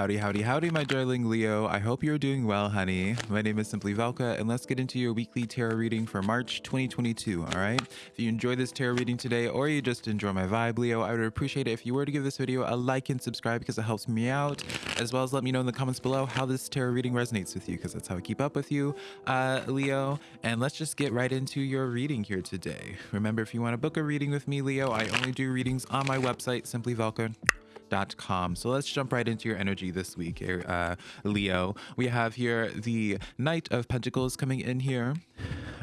Howdy, howdy, howdy, my darling Leo. I hope you're doing well, honey. My name is Simply Velka, and let's get into your weekly tarot reading for March 2022, all right? If you enjoy this tarot reading today, or you just enjoy my vibe, Leo, I would appreciate it if you were to give this video a like and subscribe because it helps me out, as well as let me know in the comments below how this tarot reading resonates with you, because that's how I keep up with you, uh, Leo. And let's just get right into your reading here today. Remember, if you want to book a reading with me, Leo, I only do readings on my website, simplyvelka So let's jump right into your energy this week, uh, Leo. We have here the Knight of Pentacles coming in here.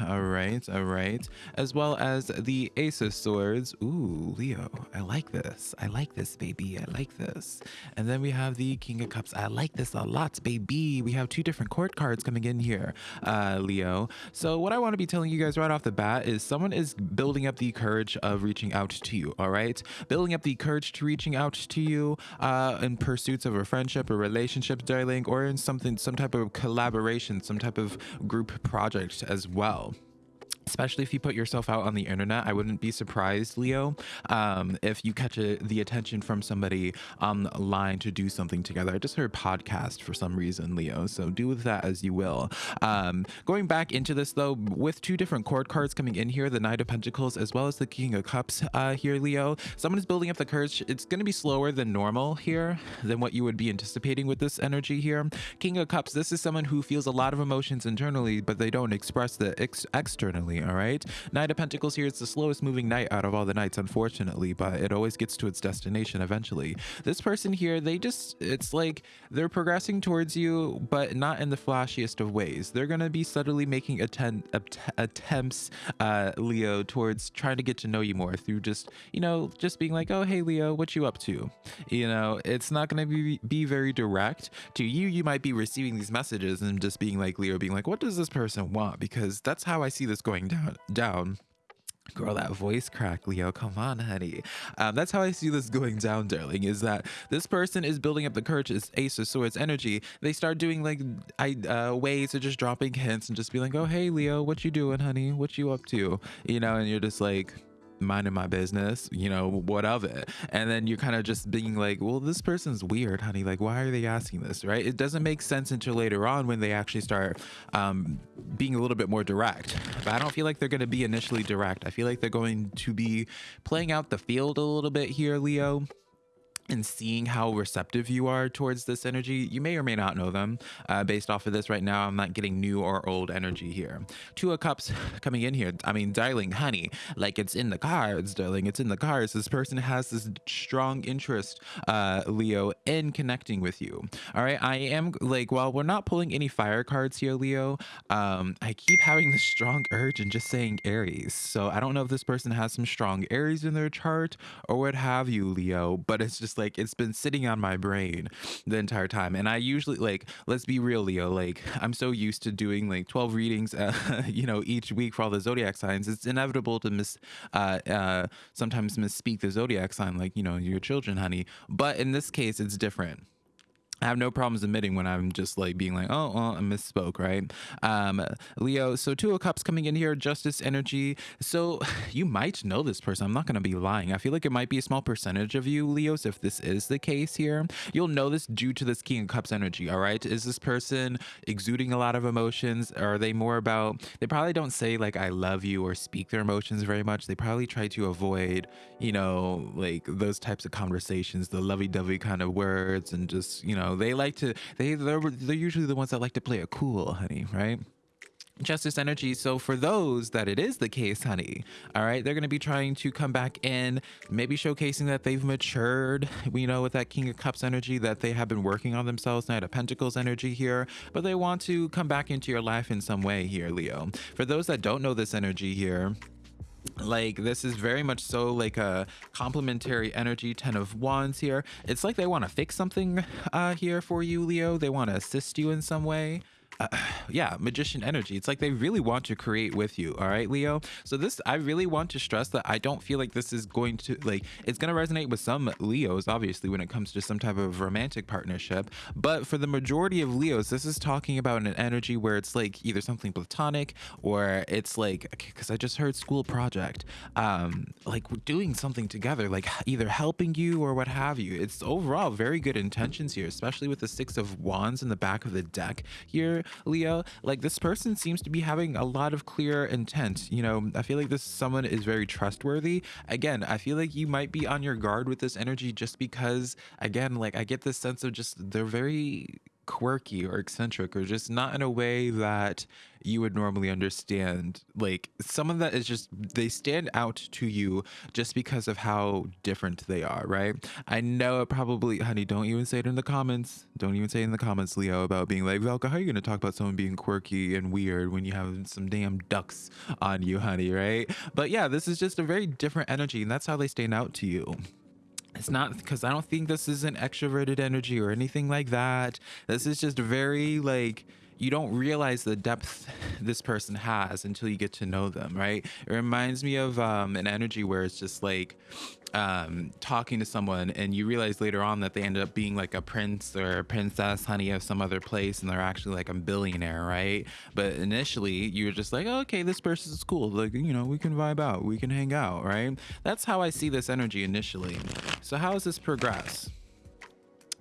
All right, all right. As well as the Ace of Swords. Ooh, Leo, I like this. I like this, baby. I like this. And then we have the King of Cups. I like this a lot, baby. We have two different court cards coming in here, uh, Leo. So what I want to be telling you guys right off the bat is someone is building up the courage of reaching out to you, all right? Building up the courage to reaching out to you uh, in pursuits of a friendship or relationship, darling, or in something, some type of collaboration, some type of group project as well especially if you put yourself out on the internet i wouldn't be surprised leo um, if you catch a, the attention from somebody online to do something together. I just heard podcast for some reason leo so do with that as you will. Um, going back into this though with two different court cards coming in here the knight of pentacles as well as the king of cups uh, here leo someone is building up the courage. It's going to be slower than normal here than what you would be anticipating with this energy here. King of cups this is someone who feels a lot of emotions internally but they don't express it ex externally all right? Knight of Pentacles here is the slowest moving knight out of all the knights, unfortunately, but it always gets to its destination eventually. This person here, they just, it's like they're progressing towards you, but not in the flashiest of ways. They're going to be subtly making attempt, attempts, uh, Leo, towards trying to get to know you more through just, you know, just being like, oh, hey, Leo, what you up to? You know, it's not going to be, be very direct. To you, you might be receiving these messages and just being like, Leo, being like, what does this person want? Because that's how I see this going down down Girl, that voice crack, Leo. Come on, honey. Um, that's how I see this going down, darling. Is that this person is building up the courage, is Ace of Swords energy. They start doing like I uh, ways of just dropping hints and just be like, "Oh, hey, Leo, what you doing, honey? What you up to?" You know, and you're just like, minding my business, you know, what of it? And then you're kind of just being like, well, this person's weird, honey. Like, why are they asking this, right? It doesn't make sense until later on when they actually start um, being a little bit more direct. But I don't feel like they're going to be initially direct. I feel like they're going to be playing out the field a little bit here, Leo and seeing how receptive you are towards this energy. You may or may not know them. Uh, based off of this right now, I'm not getting new or old energy here. Two of Cups coming in here. I mean, darling, honey, like it's in the cards, darling. It's in the cards. This person has this strong interest, uh, Leo, in connecting with you. All right. I am like, while we're not pulling any fire cards here, Leo, um, I keep having this strong urge and just saying Aries. So I don't know if this person has some strong Aries in their chart or what have you, Leo, but it's just like it's been sitting on my brain the entire time. And I usually like, let's be real, Leo. Like I'm so used to doing like 12 readings, uh, you know, each week for all the zodiac signs. It's inevitable to miss, uh, uh, sometimes misspeak the zodiac sign, like you know, your children, honey. But in this case, it's different. I have no problems admitting when I'm just like being like, oh, well, I misspoke, right? Um, Leo, so Two of Cups coming in here, Justice energy. So you might know this person. I'm not going to be lying. I feel like it might be a small percentage of you, Leos, if this is the case here. You'll know this due to this King of Cups energy, all right? Is this person exuding a lot of emotions? Are they more about, they probably don't say like, I love you or speak their emotions very much. They probably try to avoid, you know, like those types of conversations, the lovey-dovey kind of words and just, you know, know, they like to they they're, they're usually the ones that like to play it cool, honey, right? Justice energy. So for those that it is the case, honey, all right, they're going to be trying to come back in, maybe showcasing that they've matured, we know, with that King of Cups energy that they have been working on themselves, Knight of Pentacles energy here, but they want to come back into your life in some way here, Leo. For those that don't know this energy here, like this is very much so like a complementary energy 10 of wands here. It's like they want to fix something uh here for you leo. They want to assist you in some way uh, yeah, magician energy. It's like they really want to create with you. All right, Leo. So this, I really want to stress that I don't feel like this is going to like, it's going to resonate with some Leos, obviously, when it comes to some type of romantic partnership. But for the majority of Leos, this is talking about an energy where it's like either something platonic or it's like, because I just heard school project, um, like we're doing something together, like either helping you or what have you. It's overall very good intentions here, especially with the six of wands in the back of the deck here Leo, like this person seems to be having a lot of clear intent. You know, I feel like this someone is very trustworthy. Again, I feel like you might be on your guard with this energy just because, again, like I get this sense of just they're very quirky or eccentric or just not in a way that you would normally understand. Like someone that is just, they stand out to you just because of how different they are, right? I know it probably, honey, don't even say it in the comments. Don't even say it in the comments, Leo, about being like, Velka, how are you going to talk about someone being quirky and weird when you have some damn ducks on you, honey, right? But yeah, this is just a very different energy and that's how they stand out to you. It's not because I don't think this is an extroverted energy or anything like that. This is just very like you don't realize the depth this person has until you get to know them, right? It reminds me of um, an energy where it's just like um, talking to someone and you realize later on that they ended up being like a prince or a princess, honey, of some other place, and they're actually like a billionaire, right? But initially, you're just like, oh, okay, this person's cool. Like, you know, we can vibe out, we can hang out, right? That's how I see this energy initially. So, how does this progress?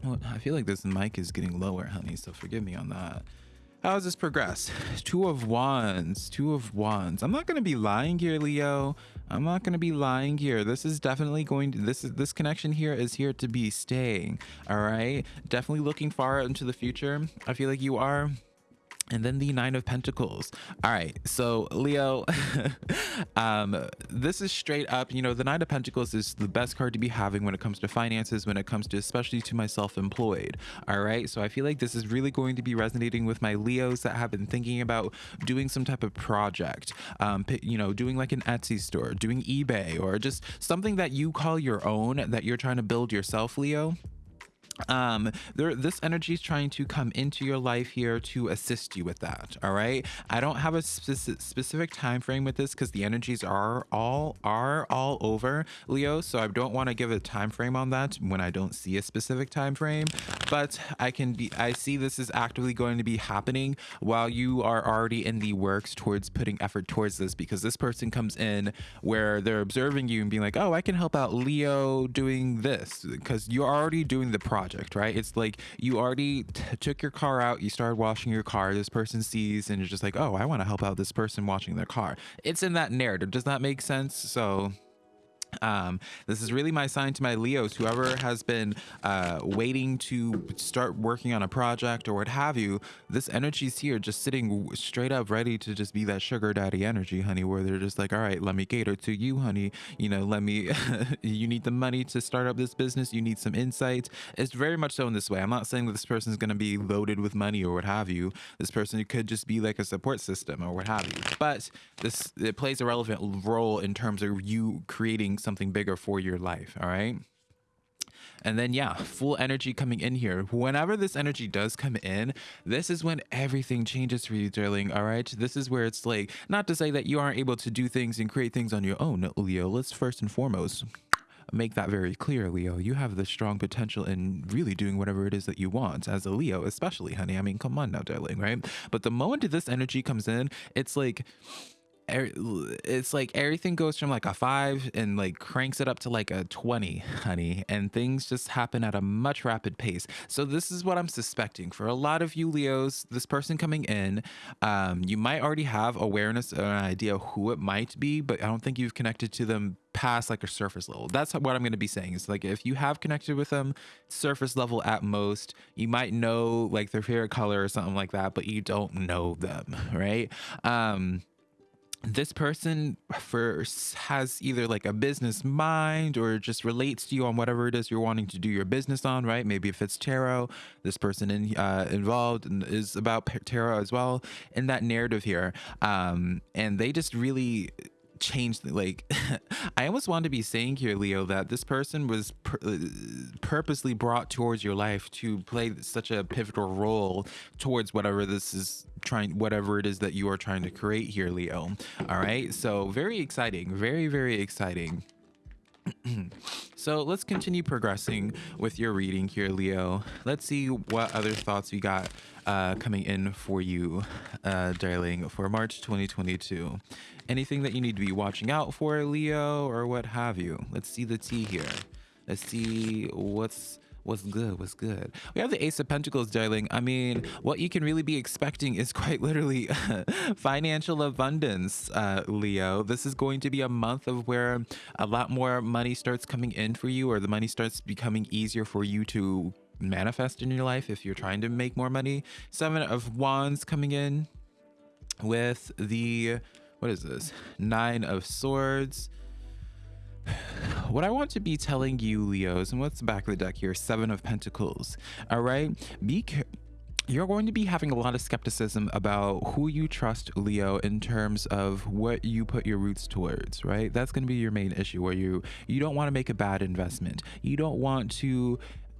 Well, I feel like this mic is getting lower, honey, so forgive me on that. How does this progress? Two of Wands, Two of Wands. I'm not going to be lying here, Leo. I'm not going to be lying here. This is definitely going to, this is, this connection here is here to be staying. All right. Definitely looking far into the future. I feel like you are and then the nine of pentacles. All right so leo um this is straight up you know the nine of pentacles is the best card to be having when it comes to finances when it comes to especially to my self-employed. All right so i feel like this is really going to be resonating with my leos that have been thinking about doing some type of project um you know doing like an etsy store doing ebay or just something that you call your own that you're trying to build yourself leo um there this energy is trying to come into your life here to assist you with that all right? I don't have a specific specific time frame with this because the energies are all are all over leo so i don't want to give a time frame on that when i don't see a specific time frame but i can be i see this is actively going to be happening while you are already in the works towards putting effort towards this because this person comes in where they're observing you and being like oh i can help out leo doing this because you're already doing the project project, right? It's like you already took your car out, you started washing your car, this person sees, and you're just like, oh, I want to help out this person washing their car. It's in that narrative. Does that make sense? So um this is really my sign to my leos whoever has been uh waiting to start working on a project or what have you this energy's here just sitting straight up ready to just be that sugar daddy energy honey where they're just like all right let me cater to you honey. You know let me you need the money to start up this business. You need some insights. It's very much so in this way. I'm not saying that this person is going to be loaded with money or what have you. This person could just be like a support system or what have you. But this it plays a relevant role in terms of you creating something bigger for your life. All right. And then, yeah, full energy coming in here. Whenever this energy does come in, this is when everything changes for you, darling. All right. This is where it's like, not to say that you aren't able to do things and create things on your own, Leo. Let's first and foremost make that very clear, Leo. You have the strong potential in really doing whatever it is that you want as a Leo, especially, honey. I mean, come on now, darling, right? But the moment this energy comes in, it's like, it's like everything goes from like a five and like cranks it up to like a 20 honey and things just happen at a much rapid pace. So this is what i'm suspecting. For a lot of you leos this person coming in um, you might already have awareness or an idea who it might be but i don't think you've connected to them past like a surface level. That's what i'm going to be saying. Is like if you have connected with them surface level at most you might know like their favorite color or something like that but you don't know them right? Um this person first has either like a business mind or just relates to you on whatever it is you're wanting to do your business on, right? Maybe if it's tarot, this person in, uh, involved and is about tarot as well in that narrative here. Um, and they just really change like i almost want to be saying here leo that this person was uh, purposely brought towards your life to play such a pivotal role towards whatever this is trying whatever it is that you are trying to create here leo. All right? So very exciting very very exciting so let's continue progressing with your reading here, Leo. Let's see what other thoughts we got uh, coming in for you, uh, darling, for March 2022. Anything that you need to be watching out for, Leo, or what have you? Let's see the tea here. Let's see what's What's good? What's good? We have the Ace of Pentacles, darling. I mean, what you can really be expecting is quite literally financial abundance, uh, Leo. This is going to be a month of where a lot more money starts coming in for you, or the money starts becoming easier for you to manifest in your life if you're trying to make more money. Seven of Wands coming in with the, what is this? Nine of Swords what I want to be telling you, Leos, and what's the back of the deck here? Seven of Pentacles. All right. Be you're going to be having a lot of skepticism about who you trust, Leo, in terms of what you put your roots towards, right? That's going to be your main issue where you you don't want to make a bad investment. You don't want to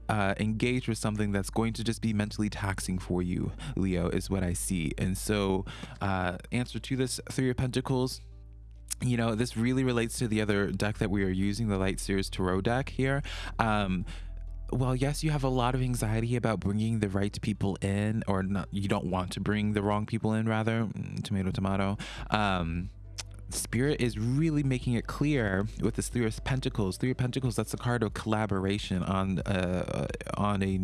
uh, engage with something that's going to just be mentally taxing for you, Leo, is what I see. And so, uh, answer to this Three of Pentacles you know, this really relates to the other deck that we are using, the Light Seers Tarot deck here. Um, well, yes, you have a lot of anxiety about bringing the right people in, or not, you don't want to bring the wrong people in, rather. Mm, tomato, tomato. Um, Spirit is really making it clear with this Three of Pentacles. Three of Pentacles, that's a card of collaboration on uh, on a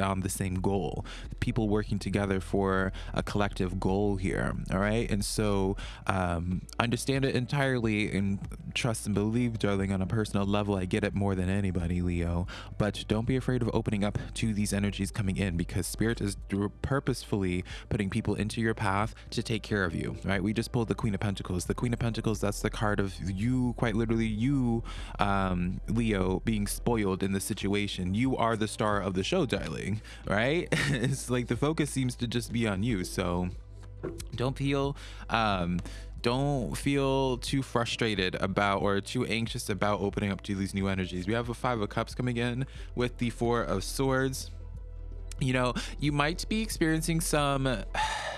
on the same goal. People working together for a collective goal here. All right, and so um, understand it entirely and trust and believe, darling, on a personal level. I get it more than anybody, Leo. But don't be afraid of opening up to these energies coming in because Spirit is purposefully putting people into your path to take care of you. Right? We just pulled the Queen of Pentacles. The Queen Queen of Pentacles, that's the card of you, quite literally, you, um, Leo, being spoiled in the situation. You are the star of the show, darling, right? it's like the focus seems to just be on you. So don't feel, um, don't feel too frustrated about or too anxious about opening up to these new energies. We have a Five of Cups coming in with the Four of Swords. You know, you might be experiencing some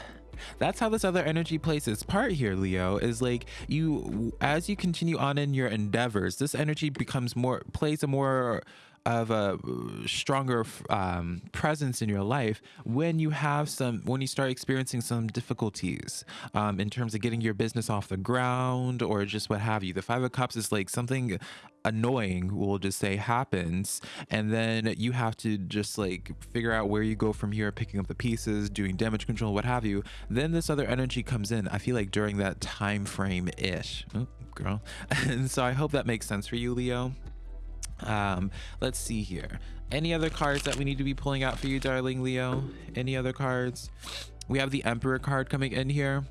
that's how this other energy plays its part here, Leo, is like you, as you continue on in your endeavors, this energy becomes more, plays a more of a stronger um, presence in your life when you have some when you start experiencing some difficulties um, in terms of getting your business off the ground or just what have you. The five of cups is like something annoying we'll just say happens and then you have to just like figure out where you go from here picking up the pieces doing damage control what have you. Then this other energy comes in i feel like during that time frame ish oh, girl. And so i hope that makes sense for you leo um, let's see here. Any other cards that we need to be pulling out for you, darling Leo? Any other cards? We have the Emperor card coming in here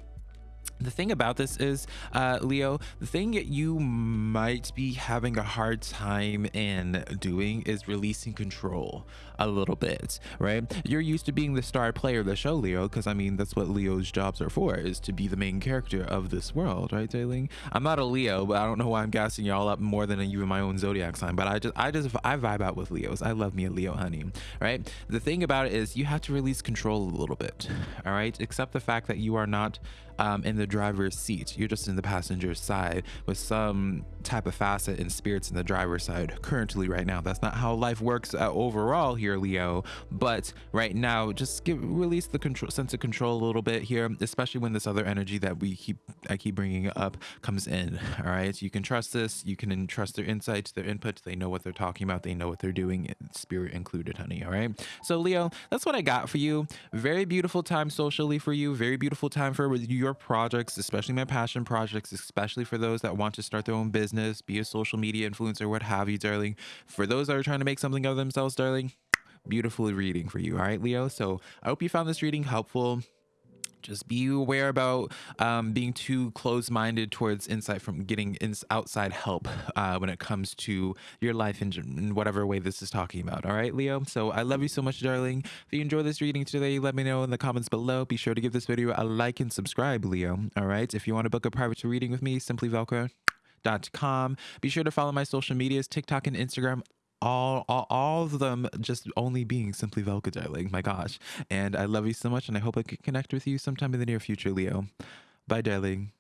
the thing about this is, uh, Leo, the thing that you might be having a hard time in doing is releasing control a little bit, right? You're used to being the star player of the show, Leo, because I mean, that's what Leo's jobs are for, is to be the main character of this world, right, darling? I'm not a Leo, but I don't know why I'm gassing y'all up more than even my own zodiac sign, but I just, I just, I vibe out with Leos. I love me a Leo, honey, right? The thing about it is you have to release control a little bit, all right? Accept the fact that you are not um, in the driver's seat. You're just in the passenger side with some type of facet and spirits in the driver's side currently right now. That's not how life works uh, overall here, Leo. But right now, just give release the control sense of control a little bit here, especially when this other energy that we keep I keep bringing up comes in. All right, so you can trust this. You can trust their insights, their inputs. They know what they're talking about. They know what they're doing. Spirit included, honey. All right. So Leo, that's what I got for you. Very beautiful time socially for you. Very beautiful time for your projects, especially my passion projects, especially for those that want to start their own business business, be a social media influencer, what have you, darling. For those that are trying to make something of themselves, darling, beautiful reading for you. All right, Leo. So I hope you found this reading helpful just be aware about um, being too close-minded towards insight from getting outside help uh, when it comes to your life in, in whatever way this is talking about all right leo so i love you so much darling if you enjoy this reading today let me know in the comments below be sure to give this video a like and subscribe leo all right if you want to book a private reading with me simply velka com. Be sure to follow my social medias, TikTok and Instagram all, all all of them just only being simply Velka darling. My gosh. And I love you so much and I hope I can connect with you sometime in the near future, Leo. Bye, darling.